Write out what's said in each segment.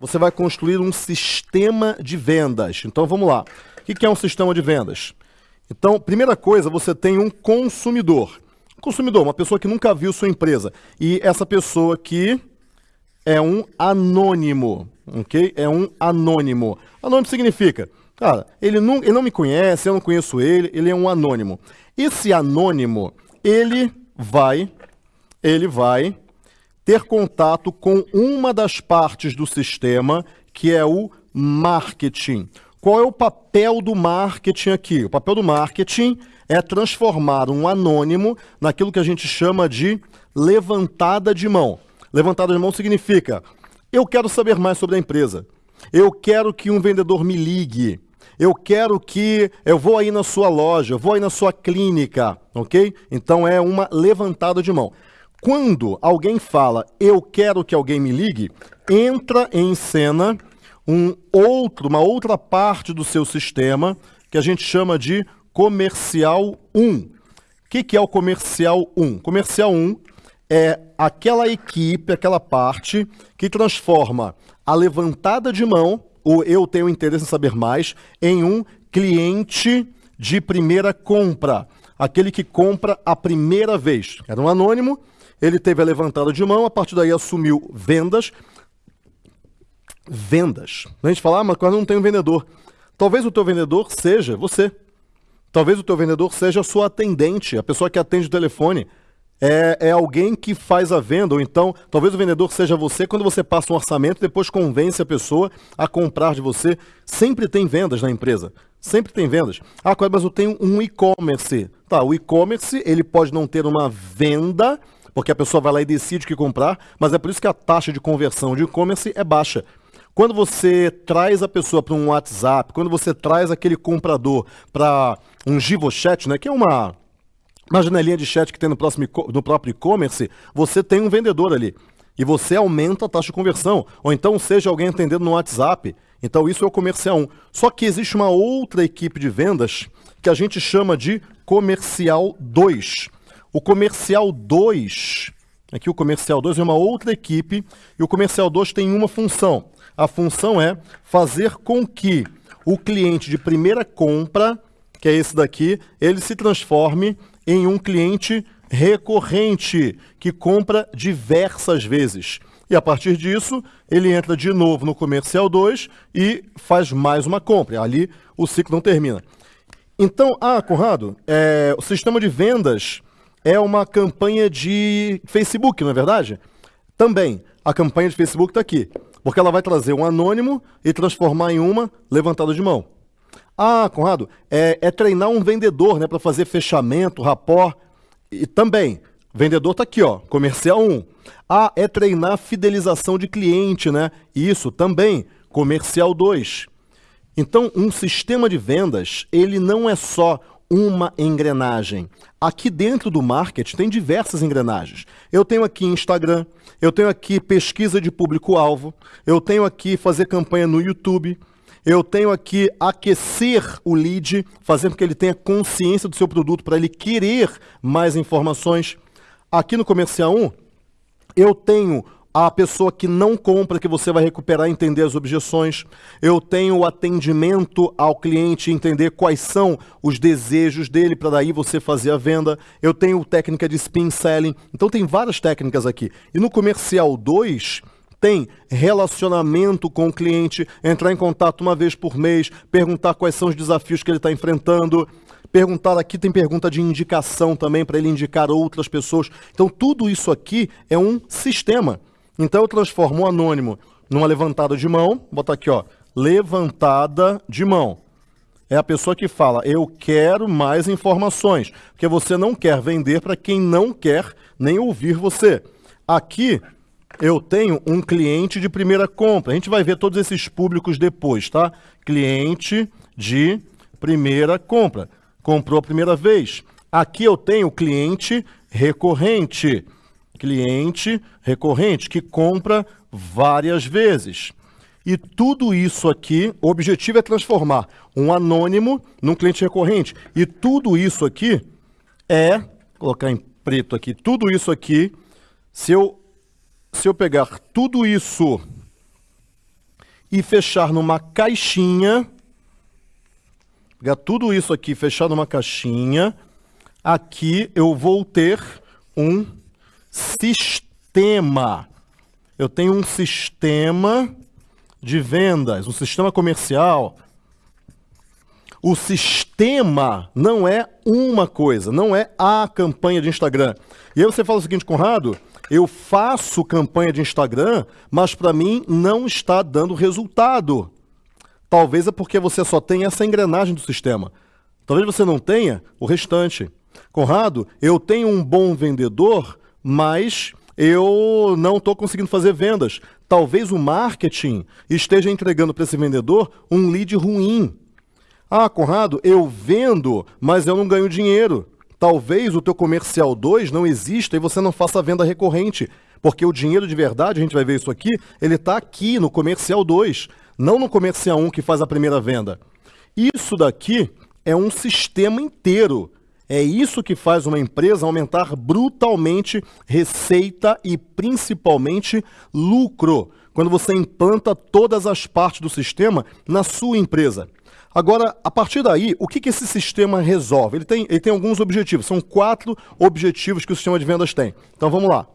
você vai construir um sistema de vendas. Então vamos lá. O que é um sistema de vendas? Então, primeira coisa, você tem um consumidor. Consumidor, uma pessoa que nunca viu sua empresa. E essa pessoa aqui é um anônimo, ok? É um anônimo. Anônimo significa, cara, ele não, ele não me conhece, eu não conheço ele, ele é um anônimo. Esse anônimo, ele vai, ele vai ter contato com uma das partes do sistema, que é o marketing. Qual é o papel do marketing aqui? O papel do marketing é transformar um anônimo naquilo que a gente chama de levantada de mão. Levantada de mão significa, eu quero saber mais sobre a empresa. Eu quero que um vendedor me ligue. Eu quero que eu vou aí na sua loja, vou aí na sua clínica, ok? Então é uma levantada de mão. Quando alguém fala, eu quero que alguém me ligue, entra em cena um outro, uma outra parte do seu sistema que a gente chama de comercial 1. O que, é o comercial 1? Comercial 1 é aquela equipe, aquela parte que transforma a levantada de mão, ou eu tenho interesse em saber mais, em um cliente de primeira compra. Aquele que compra a primeira vez. Era um anônimo, ele teve a levantada de mão, a partir daí assumiu vendas. Vendas. A gente fala, ah, mas quase não tem um vendedor. Talvez o teu vendedor seja você. Talvez o teu vendedor seja a sua atendente, a pessoa que atende o telefone. É, é, alguém que faz a venda, ou então, talvez o vendedor seja você, quando você passa um orçamento, depois convence a pessoa a comprar de você. Sempre tem vendas na empresa. Sempre tem vendas. Ah, mas eu tenho um e-commerce. Tá, o e-commerce, ele pode não ter uma venda, porque a pessoa vai lá e decide o que comprar, mas é por isso que a taxa de conversão de e-commerce é baixa. Quando você traz a pessoa para um WhatsApp, quando você traz aquele comprador para um GivoChat, né, que é uma, uma janelinha de chat que tem no, próximo, no próprio e-commerce, você tem um vendedor ali. E você aumenta a taxa de conversão. Ou então seja alguém atendendo no WhatsApp. Então isso é o comercial 1. Só que existe uma outra equipe de vendas que a gente chama de comercial 2. O comercial 2, aqui o comercial 2 é uma outra equipe, e o comercial 2 tem uma função. A função é fazer com que o cliente de primeira compra, que é esse daqui, ele se transforme em um cliente recorrente, que compra diversas vezes. E a partir disso, ele entra de novo no comercial 2 e faz mais uma compra. Ali o ciclo não termina. Então, ah, Conrado, é, o sistema de vendas é uma campanha de Facebook, não é verdade? Também, a campanha de Facebook está aqui, porque ela vai trazer um anônimo e transformar em uma levantada de mão. Ah, Conrado, é, é treinar um vendedor né, para fazer fechamento, rapó. E também, vendedor está aqui, ó, comercial 1. Ah, é treinar fidelização de cliente, né? Isso também, comercial 2. Então, um sistema de vendas, ele não é só uma engrenagem. Aqui dentro do marketing tem diversas engrenagens. Eu tenho aqui Instagram, eu tenho aqui pesquisa de público-alvo, eu tenho aqui fazer campanha no YouTube, eu tenho aqui aquecer o lead, fazer com que ele tenha consciência do seu produto para ele querer mais informações. Aqui no Comercial 1, eu tenho a pessoa que não compra, que você vai recuperar e entender as objeções. Eu tenho o atendimento ao cliente, entender quais são os desejos dele, para daí você fazer a venda. Eu tenho técnica de spin selling. Então tem várias técnicas aqui. E no comercial 2, tem relacionamento com o cliente, entrar em contato uma vez por mês, perguntar quais são os desafios que ele está enfrentando. Perguntar aqui, tem pergunta de indicação também, para ele indicar outras pessoas. Então, tudo isso aqui é um sistema. Então eu transformo o anônimo numa levantada de mão, botar aqui, ó, levantada de mão. É a pessoa que fala, eu quero mais informações, porque você não quer vender para quem não quer nem ouvir você. Aqui eu tenho um cliente de primeira compra. A gente vai ver todos esses públicos depois, tá? Cliente de primeira compra. Comprou a primeira vez. Aqui eu tenho cliente recorrente cliente recorrente que compra várias vezes. E tudo isso aqui, o objetivo é transformar um anônimo num cliente recorrente. E tudo isso aqui é, colocar em preto aqui, tudo isso aqui, se eu, se eu pegar tudo isso e fechar numa caixinha, pegar tudo isso aqui, fechar numa caixinha, aqui eu vou ter um sistema. Eu tenho um sistema de vendas, um sistema comercial. O sistema não é uma coisa, não é a campanha de Instagram. E aí você fala o seguinte, Conrado, eu faço campanha de Instagram, mas para mim não está dando resultado. Talvez é porque você só tem essa engrenagem do sistema. Talvez você não tenha o restante. Conrado, eu tenho um bom vendedor, mas eu não estou conseguindo fazer vendas. Talvez o marketing esteja entregando para esse vendedor um lead ruim. Ah, Conrado, eu vendo, mas eu não ganho dinheiro. Talvez o teu comercial 2 não exista e você não faça venda recorrente, porque o dinheiro de verdade, a gente vai ver isso aqui, ele está aqui no comercial 2, não no comercial 1 um que faz a primeira venda. Isso daqui é um sistema inteiro. É isso que faz uma empresa aumentar brutalmente receita e principalmente lucro, quando você implanta todas as partes do sistema na sua empresa. Agora, a partir daí, o que, que esse sistema resolve? Ele tem, ele tem alguns objetivos, são quatro objetivos que o sistema de vendas tem. Então vamos lá.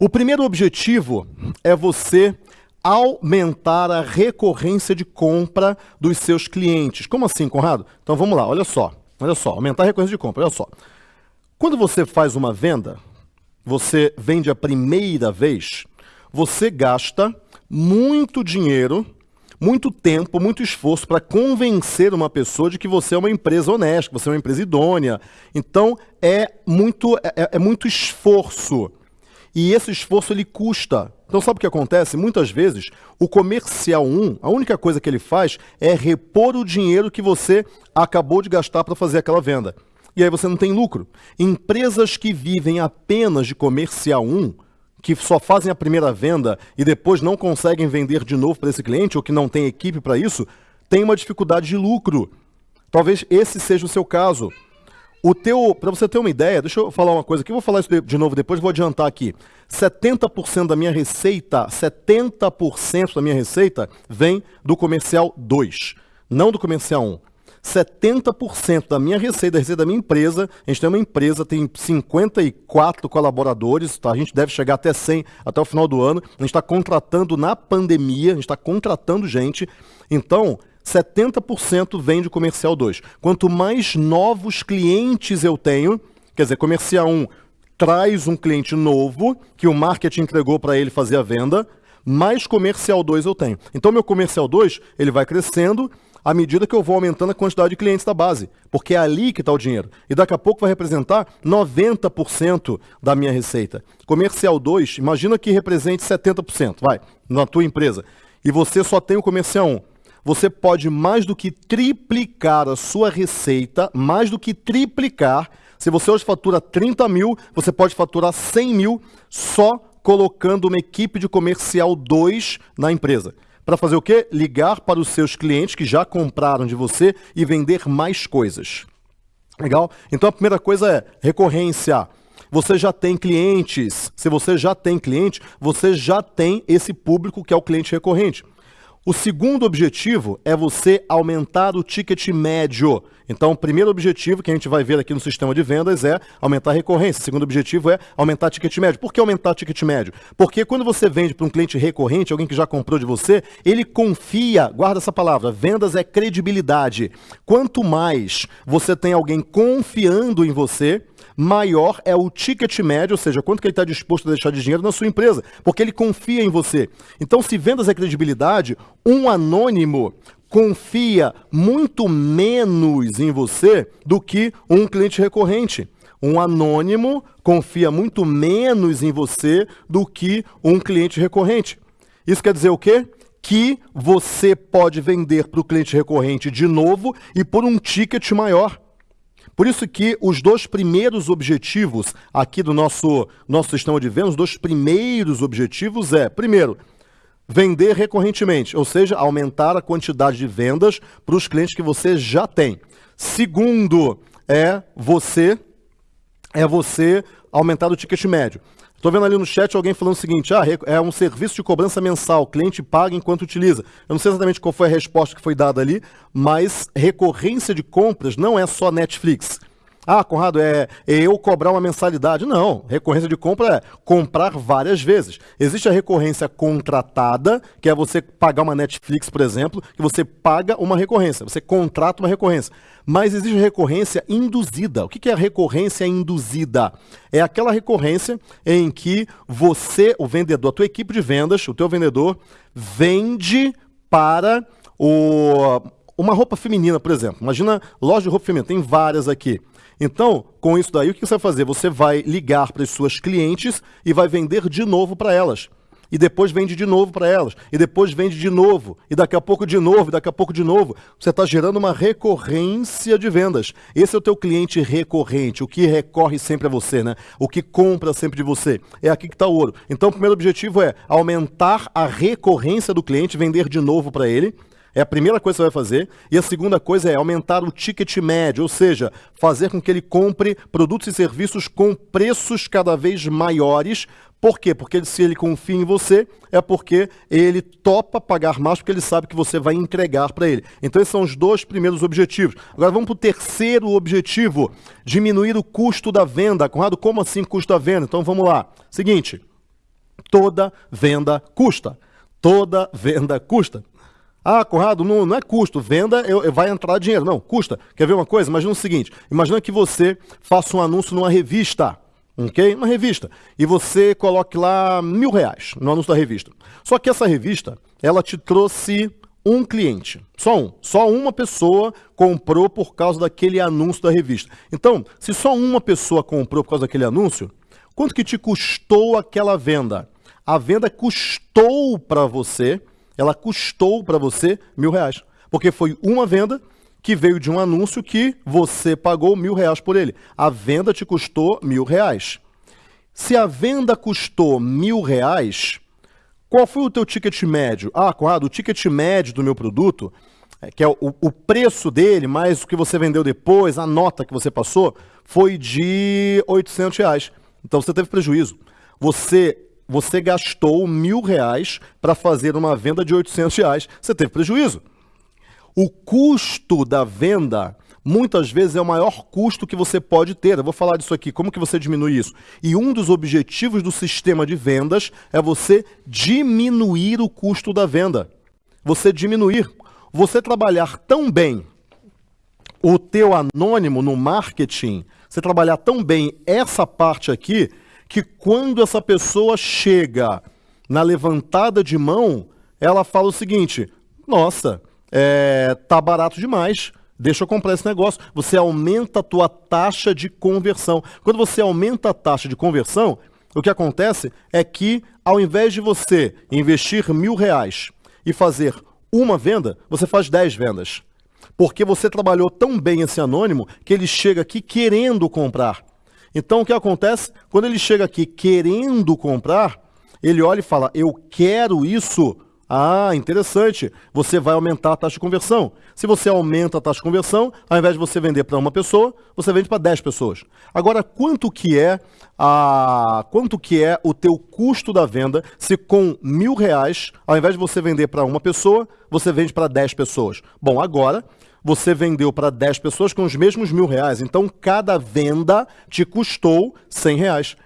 O primeiro objetivo é você aumentar a recorrência de compra dos seus clientes. Como assim, Conrado? Então vamos lá, olha só. Olha só, aumentar a recorrência de compra, olha só. Quando você faz uma venda, você vende a primeira vez, você gasta muito dinheiro muito tempo, muito esforço para convencer uma pessoa de que você é uma empresa honesta, que você é uma empresa idônea. Então é muito, é, é, é muito esforço. E esse esforço ele custa. Então sabe o que acontece? Muitas vezes o comercial 1, a única coisa que ele faz é repor o dinheiro que você acabou de gastar para fazer aquela venda. E aí você não tem lucro. Empresas que vivem apenas de comercial 1, que só fazem a primeira venda e depois não conseguem vender de novo para esse cliente ou que não tem equipe para isso, tem uma dificuldade de lucro. Talvez esse seja o seu caso. O teu, para você ter uma ideia, deixa eu falar uma coisa aqui, eu vou falar isso de novo depois, vou adiantar aqui. 70% da minha receita, 70% da minha receita vem do comercial 2, não do comercial 1. 70% da minha receita, da receita da minha empresa, a gente tem uma empresa, tem 54 colaboradores, tá? a gente deve chegar até 100 até o final do ano, a gente está contratando na pandemia, a gente está contratando gente, então 70% vem de comercial 2. Quanto mais novos clientes eu tenho, quer dizer, comercial 1 traz um cliente novo, que o marketing entregou para ele fazer a venda, mais comercial 2 eu tenho. Então meu comercial 2, ele vai crescendo, à medida que eu vou aumentando a quantidade de clientes da base, porque é ali que está o dinheiro. E daqui a pouco vai representar 90% da minha receita. Comercial 2, imagina que represente 70%, vai, na tua empresa. E você só tem o comercial 1. Você pode mais do que triplicar a sua receita, mais do que triplicar. Se você hoje fatura 30 mil, você pode faturar 100 mil só colocando uma equipe de comercial 2 na empresa para fazer o quê? Ligar para os seus clientes que já compraram de você e vender mais coisas. Legal? Então a primeira coisa é recorrência. Você já tem clientes. Se você já tem cliente, você já tem esse público que é o cliente recorrente. O segundo objetivo é você aumentar o ticket médio. Então, o primeiro objetivo que a gente vai ver aqui no sistema de vendas é aumentar a recorrência. O segundo objetivo é aumentar o ticket médio. Por que aumentar o ticket médio? Porque quando você vende para um cliente recorrente, alguém que já comprou de você, ele confia, guarda essa palavra, vendas é credibilidade. Quanto mais você tem alguém confiando em você, maior é o ticket médio, ou seja, quanto que ele está disposto a deixar de dinheiro na sua empresa, porque ele confia em você. Então, se vendas é credibilidade, um anônimo confia muito menos em você do que um cliente recorrente. Um anônimo confia muito menos em você do que um cliente recorrente. Isso quer dizer o quê? Que você pode vender para o cliente recorrente de novo e por um ticket maior. Por isso que os dois primeiros objetivos aqui do nosso, nosso sistema de vendas, os dois primeiros objetivos é, primeiro, vender recorrentemente, ou seja, aumentar a quantidade de vendas para os clientes que você já tem. Segundo, é você é você aumentar o ticket médio. Estou vendo ali no chat alguém falando o seguinte: ah, é um serviço de cobrança mensal, cliente paga enquanto utiliza. Eu não sei exatamente qual foi a resposta que foi dada ali, mas recorrência de compras não é só Netflix. Ah, Conrado, é, eu cobrar uma mensalidade. Não, recorrência de compra é comprar várias vezes. Existe a recorrência contratada, que é você pagar uma Netflix, por exemplo, que você paga uma recorrência, você contrata uma recorrência. Mas existe recorrência induzida. O que é a recorrência induzida? É aquela recorrência em que você, o vendedor, a tua equipe de vendas, o teu vendedor, vende para o, uma roupa feminina, por exemplo. Imagina loja de roupa feminina, tem várias aqui. Então, com isso daí, o que você vai fazer? Você vai ligar para as suas clientes e vai vender de novo para elas. E depois vende de novo para elas. E depois vende de novo. E daqui a pouco de novo. E daqui a pouco de novo. Você está gerando uma recorrência de vendas. Esse é o teu cliente recorrente. O que recorre sempre a você, né? O que compra sempre de você. É aqui que está o ouro. Então, o primeiro objetivo é aumentar a recorrência do cliente, vender de novo para ele. É a primeira coisa que você vai fazer. E a segunda coisa é aumentar o ticket médio, ou seja, fazer com que ele compre produtos e serviços com preços cada vez maiores. Por quê? Porque se ele confia em você, é porque ele topa pagar mais, porque ele sabe que você vai entregar para ele. Então, esses são os dois primeiros objetivos. Agora, vamos para o terceiro objetivo: diminuir o custo da venda. Conrado, como assim custo da venda? Então, vamos lá. Seguinte: toda venda custa. Toda venda custa. Ah, Conrado, não, não é custo, venda eu, eu, vai entrar dinheiro. Não, custa. Quer ver uma coisa? Imagina o seguinte: imagina que você faça um anúncio numa revista, ok? Uma revista. E você coloque lá mil reais no anúncio da revista. Só que essa revista, ela te trouxe um cliente. Só um. Só uma pessoa comprou por causa daquele anúncio da revista. Então, se só uma pessoa comprou por causa daquele anúncio, quanto que te custou aquela venda? A venda custou para você ela custou para você mil reais. Porque foi uma venda que veio de um anúncio que você pagou mil reais por ele. A venda te custou mil reais. Se a venda custou mil reais, qual foi o teu ticket médio? Ah, Conrado, o ticket médio do meu produto, é, que é o, o preço dele, mais o que você vendeu depois, a nota que você passou, foi de 800 reais. Então você teve prejuízo. Você você gastou mil reais para fazer uma venda de 800 reais, você teve prejuízo. O custo da venda muitas vezes é o maior custo que você pode ter. Eu vou falar disso aqui, como que você diminui isso? E um dos objetivos do sistema de vendas é você diminuir o custo da venda. Você diminuir, você trabalhar tão bem o teu anônimo no marketing, você trabalhar tão bem essa parte aqui, que quando essa pessoa chega na levantada de mão, ela fala o seguinte: nossa, é, tá barato demais. Deixa eu comprar esse negócio. Você aumenta a tua taxa de conversão. Quando você aumenta a taxa de conversão, o que acontece é que, ao invés de você investir mil reais e fazer uma venda, você faz dez vendas. Porque você trabalhou tão bem esse anônimo que ele chega aqui querendo comprar. Então o que acontece? Quando ele chega aqui querendo comprar, ele olha e fala: Eu quero isso. Ah, interessante. Você vai aumentar a taxa de conversão. Se você aumenta a taxa de conversão, ao invés de você vender para uma pessoa, você vende para 10 pessoas. Agora, quanto que é a quanto que é o teu custo da venda se com mil reais, ao invés de você vender para uma pessoa, você vende para 10 pessoas? Bom, agora você vendeu para 10 pessoas com os mesmos mil reais. Então, cada venda te custou 100 reais.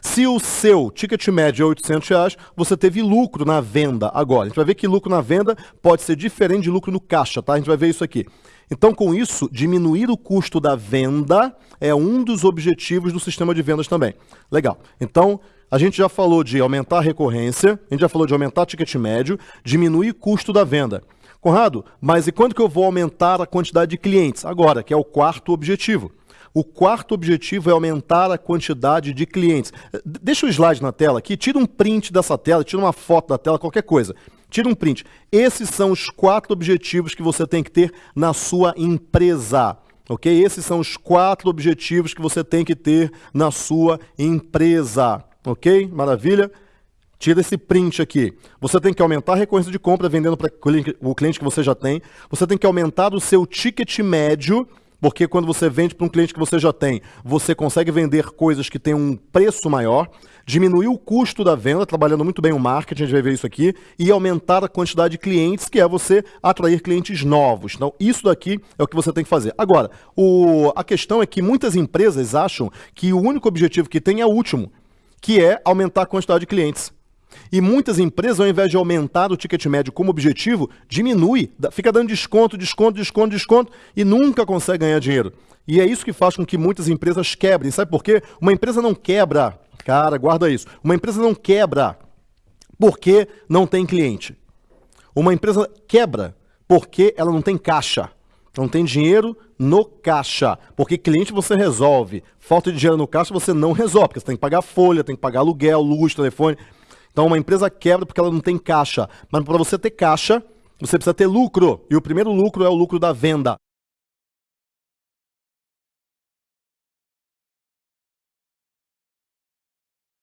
Se o seu ticket médio é 800 reais, você teve lucro na venda agora. A gente vai ver que lucro na venda pode ser diferente de lucro no caixa, tá? A gente vai ver isso aqui. Então, com isso, diminuir o custo da venda é um dos objetivos do sistema de vendas também. Legal. Então, a gente já falou de aumentar a recorrência, a gente já falou de aumentar o ticket médio, diminuir o custo da venda. Conrado, mas e quando que eu vou aumentar a quantidade de clientes? Agora, que é o quarto objetivo. O quarto objetivo é aumentar a quantidade de clientes. Deixa o slide na tela aqui, tira um print dessa tela, tira uma foto da tela, qualquer coisa. Tira um print. Esses são os quatro objetivos que você tem que ter na sua empresa. Ok? Esses são os quatro objetivos que você tem que ter na sua empresa. Ok? Maravilha? Tira esse print aqui. Você tem que aumentar a recorrência de compra vendendo para o cliente que você já tem. Você tem que aumentar o seu ticket médio porque quando você vende para um cliente que você já tem, você consegue vender coisas que têm um preço maior, diminuir o custo da venda, trabalhando muito bem o marketing, a gente vai ver isso aqui, e aumentar a quantidade de clientes, que é você atrair clientes novos. Então, isso daqui é o que você tem que fazer. Agora, o, a questão é que muitas empresas acham que o único objetivo que tem é o último, que é aumentar a quantidade de clientes. E muitas empresas, ao invés de aumentar o ticket médio como objetivo, diminui, fica dando desconto, desconto, desconto, desconto e nunca consegue ganhar dinheiro. E é isso que faz com que muitas empresas quebrem. Sabe por quê? Uma empresa não quebra, cara, guarda isso. Uma empresa não quebra porque não tem cliente. Uma empresa quebra porque ela não tem caixa. Não tem dinheiro no caixa. Porque cliente você resolve. Falta de dinheiro no caixa você não resolve. Porque você tem que pagar folha, tem que pagar aluguel, luz, telefone. Então uma empresa quebra porque ela não tem caixa. Mas para você ter caixa, você precisa ter lucro. E o primeiro lucro é o lucro da venda.